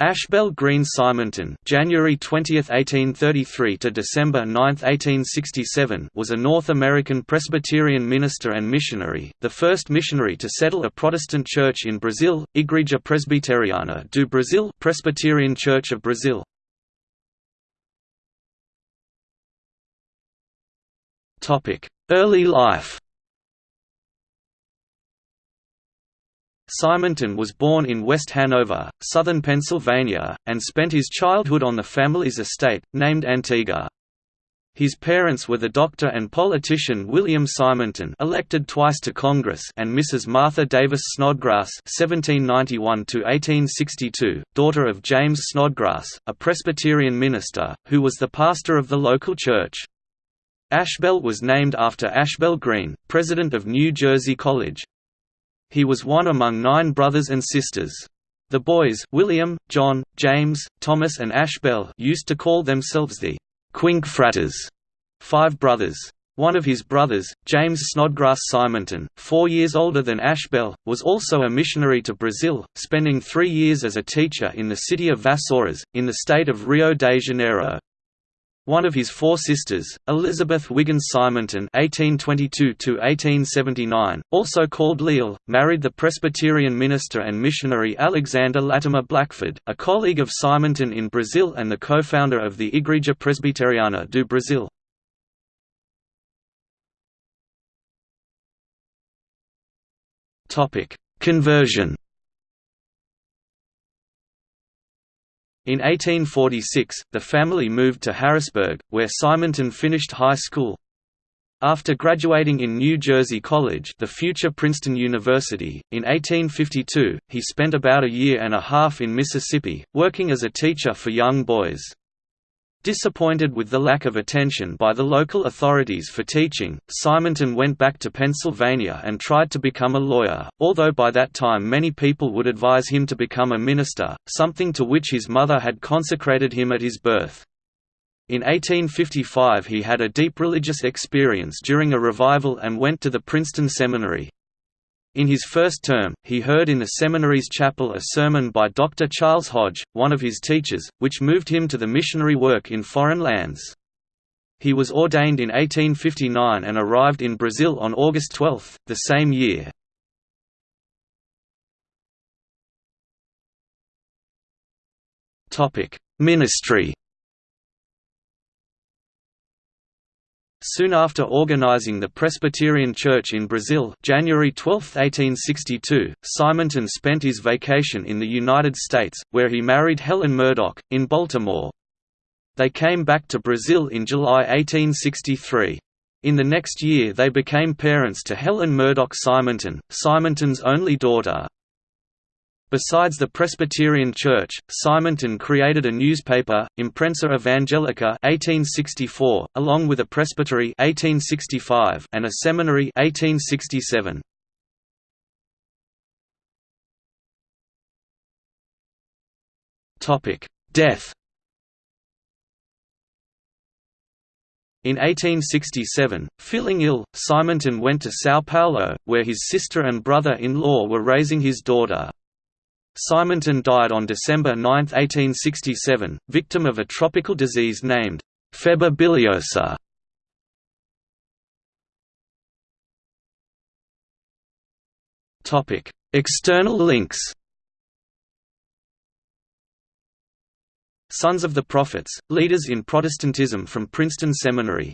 Ashbel Green Simonton January 20, 1833 to December 9, 1867 was a North American Presbyterian minister and missionary, the first missionary to settle a Protestant church in Brazil, Igreja Presbiteriana do Brasil Presbyterian Church of Brazil. Early life Simonton was born in West Hanover, southern Pennsylvania, and spent his childhood on the family's estate, named Antigua. His parents were the doctor and politician William Simonton elected twice to Congress and Mrs. Martha Davis Snodgrass (1791–1862), daughter of James Snodgrass, a Presbyterian minister, who was the pastor of the local church. Ashbel was named after Ashbel Green, president of New Jersey College. He was one among nine brothers and sisters. The boys William, John, James, Thomas and Ashbel used to call themselves the Quinque Fratres, five brothers. One of his brothers, James Snodgrass Simonton, four years older than Ashbel, was also a missionary to Brazil, spending three years as a teacher in the city of Vassouras, in the state of Rio de Janeiro. One of his four sisters, Elizabeth Wiggins Simonton (1822–1879), also called Leal, married the Presbyterian minister and missionary Alexander Latimer Blackford, a colleague of Simonton in Brazil and the co-founder of the Igreja Presbiteriana do Brasil. Topic: Conversion. In 1846, the family moved to Harrisburg, where Simonton finished high school. After graduating in New Jersey College the future Princeton University, in 1852, he spent about a year and a half in Mississippi, working as a teacher for young boys. Disappointed with the lack of attention by the local authorities for teaching, Simonton went back to Pennsylvania and tried to become a lawyer, although by that time many people would advise him to become a minister, something to which his mother had consecrated him at his birth. In 1855 he had a deep religious experience during a revival and went to the Princeton Seminary. In his first term, he heard in the seminary's chapel a sermon by Dr. Charles Hodge, one of his teachers, which moved him to the missionary work in foreign lands. He was ordained in 1859 and arrived in Brazil on August 12, the same year. Ministry Soon after organizing the Presbyterian Church in Brazil January 12, 1862, Simonton spent his vacation in the United States, where he married Helen Murdoch, in Baltimore. They came back to Brazil in July 1863. In the next year they became parents to Helen Murdoch Simonton, Simonton's only daughter. Besides the Presbyterian Church, Simonton created a newspaper, Imprensa Evangelica 1864, along with a presbytery 1865 and a seminary 1867. Topic: Death. In 1867, feeling ill, Simonton went to São Paulo, where his sister and brother-in-law were raising his daughter. Simonton died on December 9, 1867, victim of a tropical disease named febre biliosa. Topic: External links. Sons of the Prophets, Leaders in Protestantism from Princeton Seminary